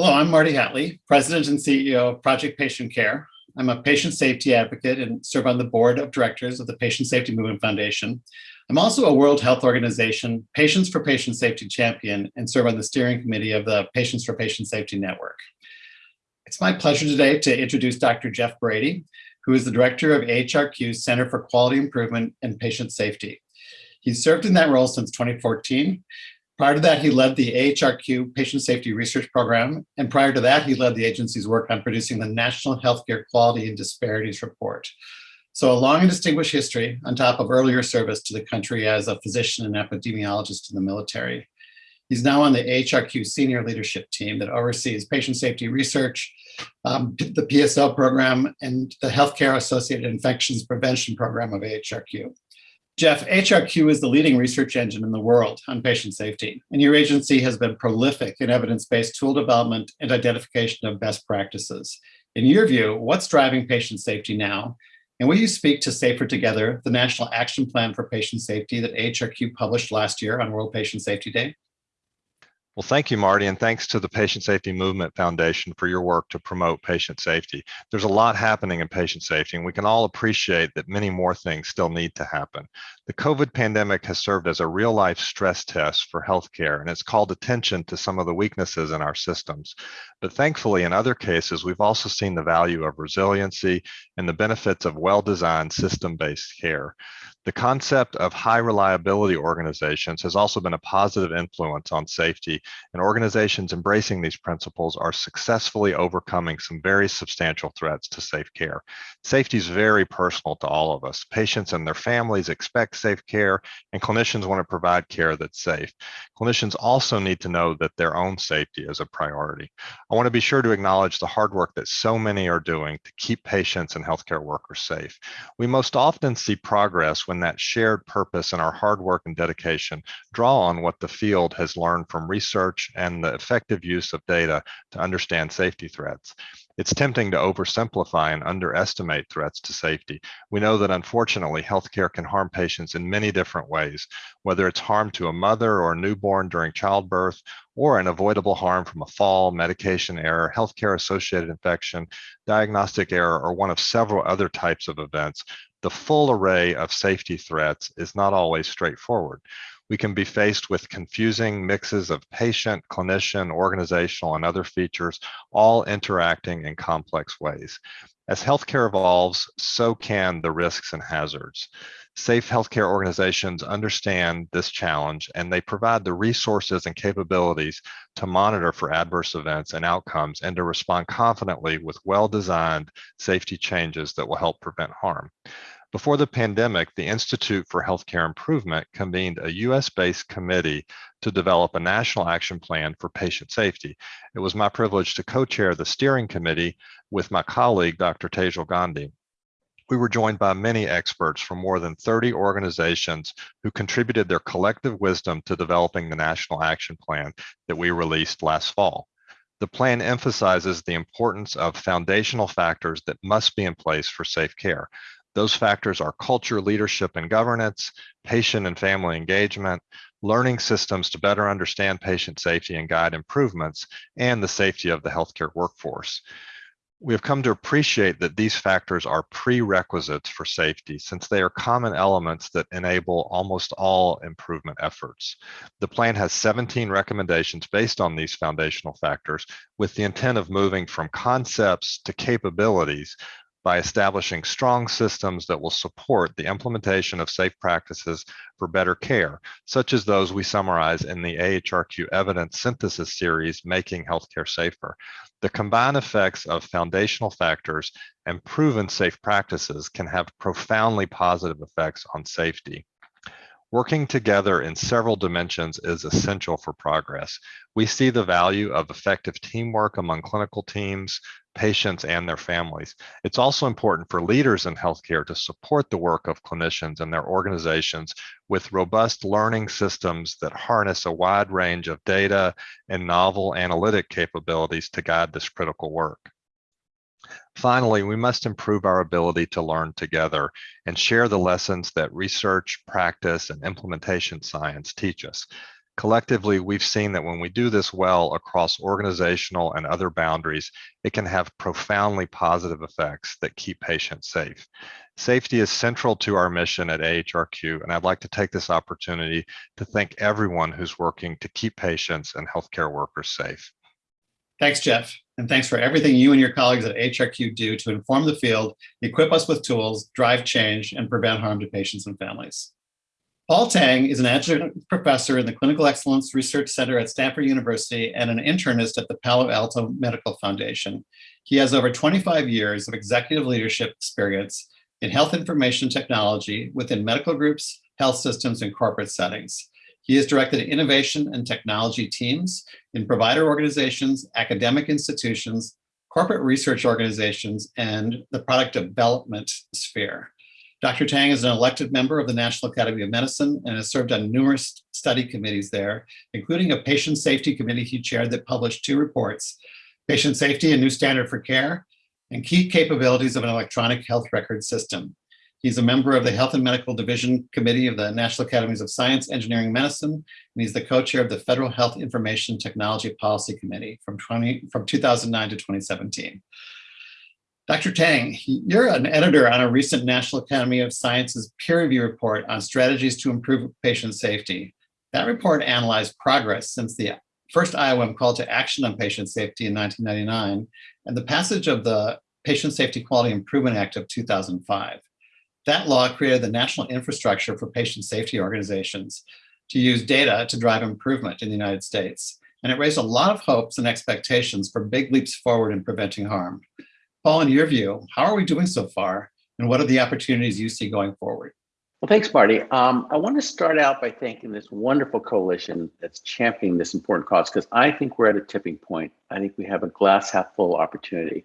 Hello, I'm Marty Hatlie, President and CEO of Project Patient Care. I'm a patient safety advocate and serve on the board of directors of the Patient Safety Movement Foundation. I'm also a World Health Organization Patients for Patient Safety champion and serve on the steering committee of the Patients for Patient Safety Network. It's my pleasure today to introduce Dr. Jeff Brady, who is the director of AHRQ's Center for Quality Improvement and Patient Safety. He's served in that role since 2014 Prior to that, he led the AHRQ Patient Safety Research Program, and prior to that, he led the agency's work on producing the National Healthcare Quality and Disparities Report. So a long and distinguished history on top of earlier service to the country as a physician and epidemiologist in the military. He's now on the AHRQ senior leadership team that oversees patient safety research, um, the PSO program, and the healthcare associated infections prevention program of AHRQ. Jeff, AHRQ is the leading research engine in the world on patient safety, and your agency has been prolific in evidence-based tool development and identification of best practices. In your view, what's driving patient safety now? And will you speak to Safer Together, the National Action Plan for Patient Safety that AHRQ published last year on World Patient Safety Day? Well, thank you, Marty, and thanks to the Patient Safety Movement Foundation for your work to promote patient safety. There's a lot happening in patient safety, and we can all appreciate that many more things still need to happen. The COVID pandemic has served as a real life stress test for healthcare, and it's called attention to some of the weaknesses in our systems. But thankfully, in other cases, we've also seen the value of resiliency and the benefits of well designed system based care. The concept of high reliability organizations has also been a positive influence on safety, and organizations embracing these principles are successfully overcoming some very substantial threats to safe care. Safety is very personal to all of us. Patients and their families expect safe care, and clinicians want to provide care that's safe. Clinicians also need to know that their own safety is a priority. I want to be sure to acknowledge the hard work that so many are doing to keep patients and healthcare workers safe. We most often see progress when that shared purpose and our hard work and dedication draw on what the field has learned from research and the effective use of data to understand safety threats. It's tempting to oversimplify and underestimate threats to safety. We know that unfortunately, healthcare can harm patients in many different ways, whether it's harm to a mother or a newborn during childbirth, or an avoidable harm from a fall, medication error, healthcare associated infection, diagnostic error, or one of several other types of events. The full array of safety threats is not always straightforward we can be faced with confusing mixes of patient, clinician, organizational, and other features, all interacting in complex ways. As healthcare evolves, so can the risks and hazards. Safe healthcare organizations understand this challenge and they provide the resources and capabilities to monitor for adverse events and outcomes and to respond confidently with well-designed safety changes that will help prevent harm. Before the pandemic, the Institute for Healthcare Improvement convened a US based committee to develop a national action plan for patient safety. It was my privilege to co chair the steering committee with my colleague, Dr. Tejal Gandhi. We were joined by many experts from more than 30 organizations who contributed their collective wisdom to developing the national action plan that we released last fall. The plan emphasizes the importance of foundational factors that must be in place for safe care. Those factors are culture, leadership, and governance, patient and family engagement, learning systems to better understand patient safety and guide improvements, and the safety of the healthcare workforce. We have come to appreciate that these factors are prerequisites for safety since they are common elements that enable almost all improvement efforts. The plan has 17 recommendations based on these foundational factors with the intent of moving from concepts to capabilities by establishing strong systems that will support the implementation of safe practices for better care, such as those we summarize in the AHRQ evidence synthesis series, Making Healthcare Safer. The combined effects of foundational factors and proven safe practices can have profoundly positive effects on safety. Working together in several dimensions is essential for progress. We see the value of effective teamwork among clinical teams, patients, and their families. It's also important for leaders in healthcare to support the work of clinicians and their organizations with robust learning systems that harness a wide range of data and novel analytic capabilities to guide this critical work. Finally, we must improve our ability to learn together and share the lessons that research, practice, and implementation science teach us. Collectively, we've seen that when we do this well across organizational and other boundaries, it can have profoundly positive effects that keep patients safe. Safety is central to our mission at AHRQ, and I'd like to take this opportunity to thank everyone who's working to keep patients and healthcare workers safe. Thanks, Jeff. And thanks for everything you and your colleagues at AHRQ do to inform the field, equip us with tools, drive change, and prevent harm to patients and families. Paul Tang is an adjunct professor in the Clinical Excellence Research Center at Stanford University and an internist at the Palo Alto Medical Foundation. He has over 25 years of executive leadership experience in health information technology within medical groups, health systems, and corporate settings. He has directed innovation and technology teams in provider organizations, academic institutions, corporate research organizations, and the product development sphere. Dr. Tang is an elected member of the National Academy of Medicine and has served on numerous study committees there, including a patient safety committee he chaired that published two reports, Patient Safety, a New Standard for Care, and Key Capabilities of an Electronic Health Record System. He's a member of the Health and Medical Division Committee of the National Academies of Science, Engineering, Medicine, and he's the co-chair of the Federal Health Information Technology Policy Committee from, 20, from 2009 to 2017. Dr. Tang, you're an editor on a recent National Academy of Sciences peer review report on strategies to improve patient safety. That report analyzed progress since the first IOM call to action on patient safety in 1999 and the passage of the Patient Safety Quality Improvement Act of 2005. That law created the national infrastructure for patient safety organizations to use data to drive improvement in the United States. And it raised a lot of hopes and expectations for big leaps forward in preventing harm. Paul, in your view, how are we doing so far? And what are the opportunities you see going forward? Well, thanks, Marty. Um, I want to start out by thanking this wonderful coalition that's championing this important cause because I think we're at a tipping point. I think we have a glass half full opportunity.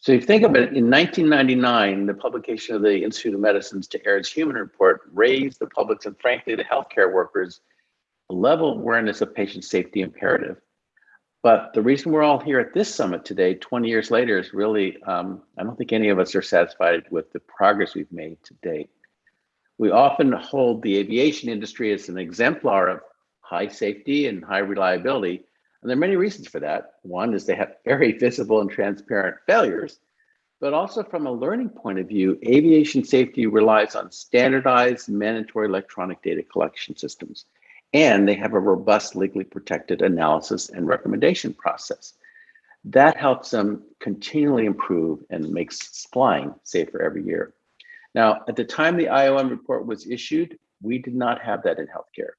So if you think about it, in 1999, the publication of the Institute of Medicine's To Err's Human Report raised the public's and frankly the healthcare workers' level of awareness of patient safety imperative. But the reason we're all here at this summit today, 20 years later, is really, um, I don't think any of us are satisfied with the progress we've made to date. We often hold the aviation industry as an exemplar of high safety and high reliability. And there are many reasons for that. One is they have very visible and transparent failures, but also from a learning point of view, aviation safety relies on standardized mandatory electronic data collection systems and they have a robust legally protected analysis and recommendation process. That helps them continually improve and makes flying safer every year. Now, at the time the IOM report was issued, we did not have that in healthcare.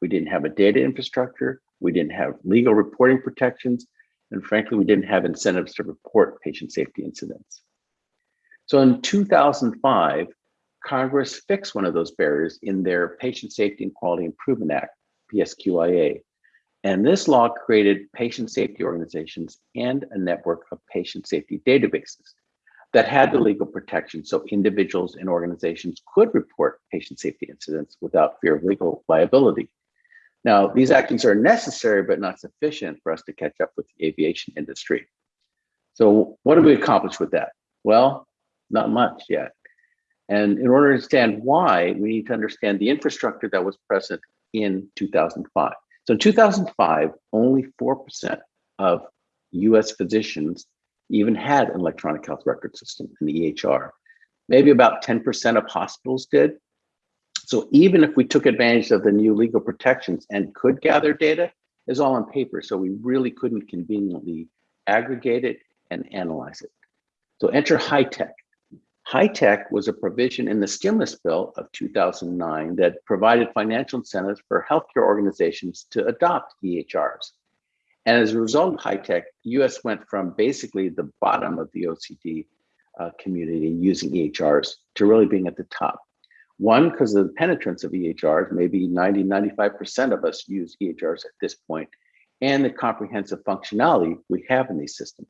We didn't have a data infrastructure, we didn't have legal reporting protections, and frankly, we didn't have incentives to report patient safety incidents. So in 2005, Congress fixed one of those barriers in their Patient Safety and Quality Improvement Act, PSQIA. And this law created patient safety organizations and a network of patient safety databases that had the legal protection so individuals and organizations could report patient safety incidents without fear of legal liability. Now, these actions are necessary but not sufficient for us to catch up with the aviation industry. So what have we accomplished with that? Well, not much yet. And in order to understand why, we need to understand the infrastructure that was present in 2005. So in 2005, only 4% of US physicians even had an electronic health record system, an EHR. Maybe about 10% of hospitals did. So even if we took advantage of the new legal protections and could gather data, is all on paper. So we really couldn't conveniently aggregate it and analyze it. So enter HITECH. tech was a provision in the stimulus bill of 2009 that provided financial incentives for healthcare organizations to adopt EHRs. And as a result of HITECH, US went from basically the bottom of the OECD uh, community using EHRs to really being at the top. One, because of the penetrance of EHRs, maybe 90, 95% of us use EHRs at this point, and the comprehensive functionality we have in these systems.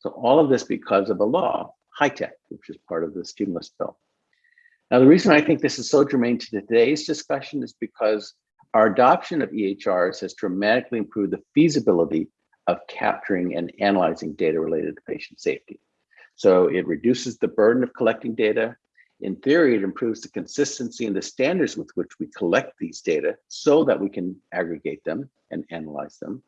So all of this because of a law HITECH, which is part of the stimulus bill. Now, the reason I think this is so germane to today's discussion is because our adoption of EHRs has dramatically improved the feasibility of capturing and analyzing data related to patient safety. So it reduces the burden of collecting data, In theory, it improves the consistency and the standards with which we collect these data so that we can aggregate them and analyze them.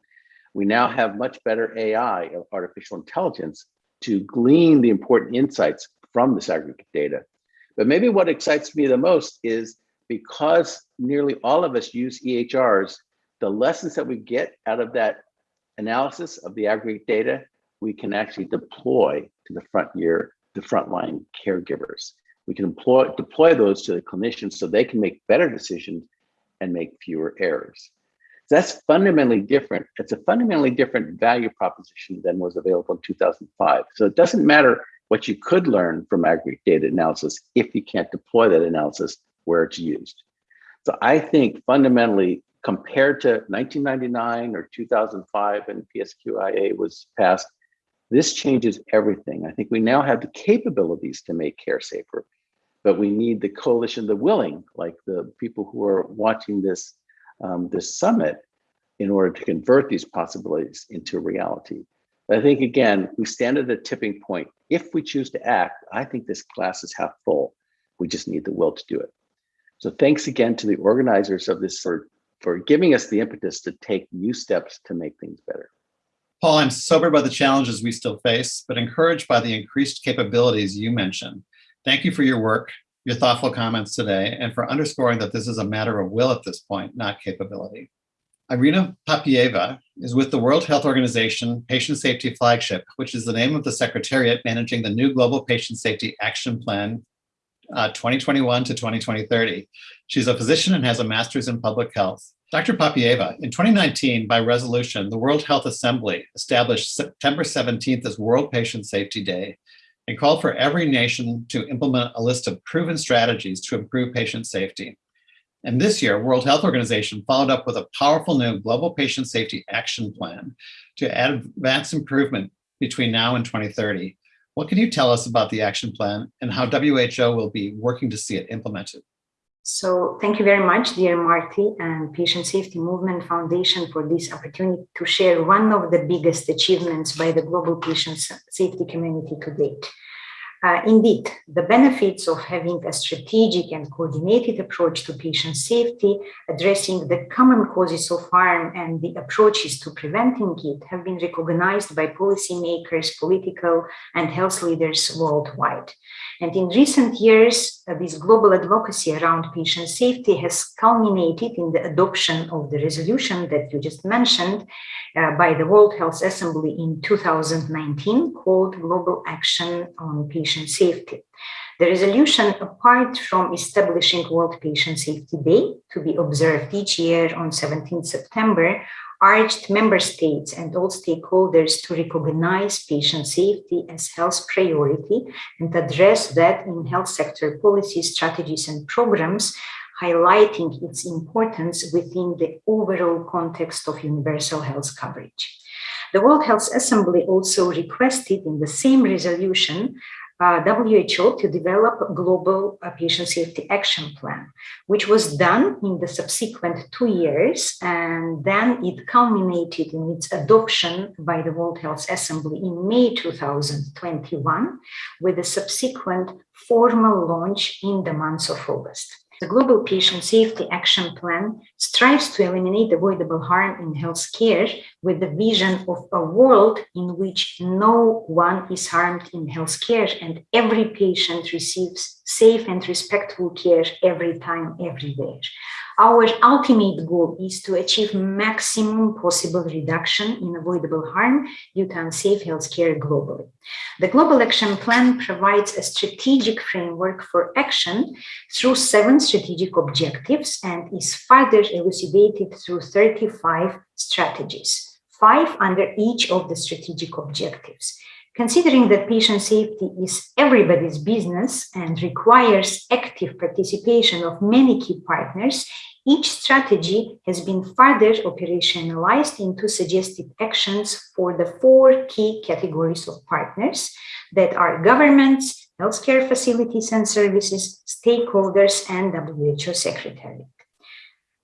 We now have much better AI, artificial intelligence, to glean the important insights from this aggregate data. But maybe what excites me the most is because nearly all of us use EHRs, the lessons that we get out of that analysis of the aggregate data, we can actually deploy to the front year, the frontline caregivers. We can employ, deploy those to the clinicians so they can make better decisions and make fewer errors. That's fundamentally different. It's a fundamentally different value proposition than was available in 2005. So it doesn't matter what you could learn from aggregate data analysis if you can't deploy that analysis where it's used. So I think fundamentally compared to 1999 or 2005 when PSQIA was passed, this changes everything. I think we now have the capabilities to make care safer, but we need the coalition, the willing, like the people who are watching this, um, this summit in order to convert these possibilities into reality. But I think, again, we stand at a tipping point. If we choose to act, I think this class is half full. We just need the will to do it. So thanks again to the organizers of this for, for giving us the impetus to take new steps to make things better. Paul, I'm sobered by the challenges we still face, but encouraged by the increased capabilities you mentioned. Thank you for your work, your thoughtful comments today, and for underscoring that this is a matter of will at this point, not capability. Irina Papieva is with the World Health Organization Patient Safety Flagship, which is the name of the secretariat managing the new Global Patient Safety Action Plan uh, 2021 to 2030. She's a physician and has a master's in public health. Dr. Papieva, in 2019, by resolution, the World Health Assembly established September 17th as World Patient Safety Day and called for every nation to implement a list of proven strategies to improve patient safety. And this year, World Health Organization followed up with a powerful new Global Patient Safety Action Plan to advance improvement between now and 2030. What can you tell us about the action plan and how WHO will be working to see it implemented? So thank you very much, dear Marty and Patient Safety Movement Foundation for this opportunity to share one of the biggest achievements by the global patient safety community to date. Uh, indeed, the benefits of having a strategic and coordinated approach to patient safety, addressing the common causes of harm and the approaches to preventing it have been recognized by policymakers, political and health leaders worldwide. And in recent years, uh, this global advocacy around patient safety has culminated in the adoption of the resolution that you just mentioned uh, by the World Health Assembly in 2019 called Global Action on Patient Safety. The resolution, apart from establishing World Patient Safety Day to be observed each year on 17 September, urged member states and all stakeholders to recognize patient safety as health priority and address that in health sector policies, strategies, and programs, highlighting its importance within the overall context of universal health coverage. The World Health Assembly also requested in the same resolution uh, WHO to develop a global uh, patient safety action plan, which was done in the subsequent two years. And then it culminated in its adoption by the World Health Assembly in May 2021, with a subsequent formal launch in the month of August. The Global Patient Safety Action Plan strives to eliminate avoidable harm in healthcare with the vision of a world in which no one is harmed in healthcare and every patient receives safe and respectful care every time, everywhere. Our ultimate goal is to achieve maximum possible reduction in avoidable harm due to unsafe healthcare globally. The Global Action Plan provides a strategic framework for action through seven strategic objectives and is further elucidated through 35 strategies, five under each of the strategic objectives. Considering that patient safety is everybody's business and requires active participation of many key partners, each strategy has been further operationalized into suggested actions for the four key categories of partners that are governments, healthcare facilities and services, stakeholders, and WHO Secretariat.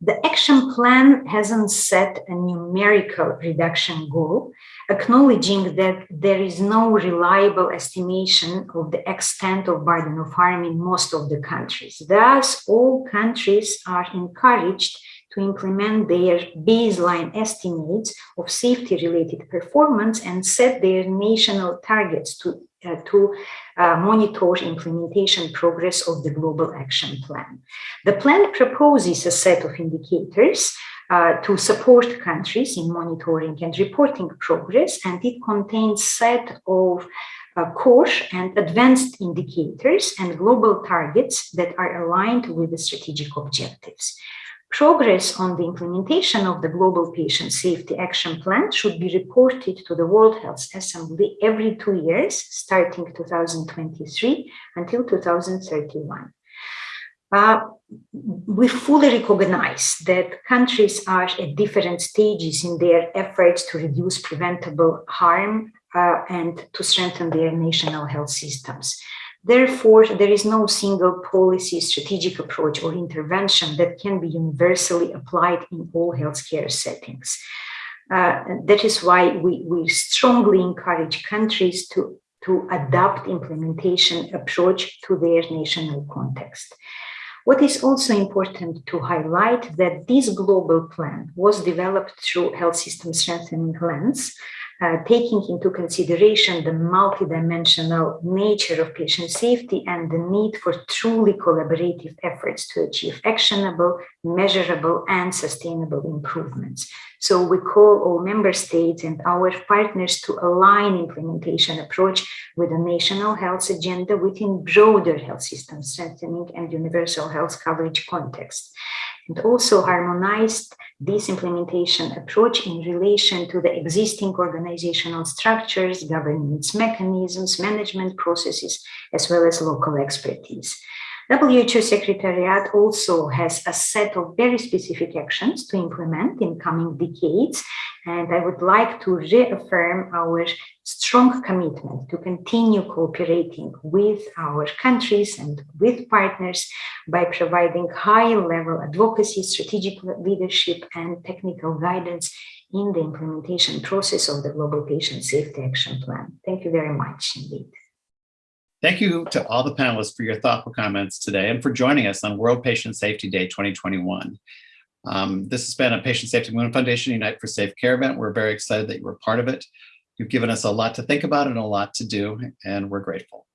The action plan hasn't set a numerical reduction goal, acknowledging that there is no reliable estimation of the extent of burden of harm in most of the countries. Thus, all countries are encouraged to implement their baseline estimates of safety-related performance and set their national targets to, uh, to uh, monitor implementation progress of the Global Action Plan. The plan proposes a set of indicators uh, to support countries in monitoring and reporting progress, and it contains set of uh, core and advanced indicators and global targets that are aligned with the strategic objectives. Progress on the implementation of the Global Patient Safety Action Plan should be reported to the World Health Assembly every two years, starting 2023 until 2031. Uh, we fully recognize that countries are at different stages in their efforts to reduce preventable harm uh, and to strengthen their national health systems. Therefore, there is no single policy, strategic approach or intervention that can be universally applied in all healthcare settings. Uh, that is why we, we strongly encourage countries to, to adopt implementation approach to their national context. What is also important to highlight that this global plan was developed through health system strengthening lens, uh, taking into consideration the multidimensional nature of patient safety and the need for truly collaborative efforts to achieve actionable, measurable, and sustainable improvements. So we call all member states and our partners to align implementation approach with a national health agenda within broader health system strengthening and universal health coverage context and also harmonized this implementation approach in relation to the existing organizational structures, governance mechanisms, management processes, as well as local expertise. WHO Secretariat also has a set of very specific actions to implement in coming decades. And I would like to reaffirm our strong commitment to continue cooperating with our countries and with partners by providing high level advocacy, strategic leadership and technical guidance in the implementation process of the Global Patient Safety Action Plan. Thank you very much indeed. Thank you to all the panelists for your thoughtful comments today and for joining us on World Patient Safety Day 2021. Um, this has been a Patient Safety Movement Foundation Unite for Safe Care event. We're very excited that you were part of it. You've given us a lot to think about and a lot to do, and we're grateful.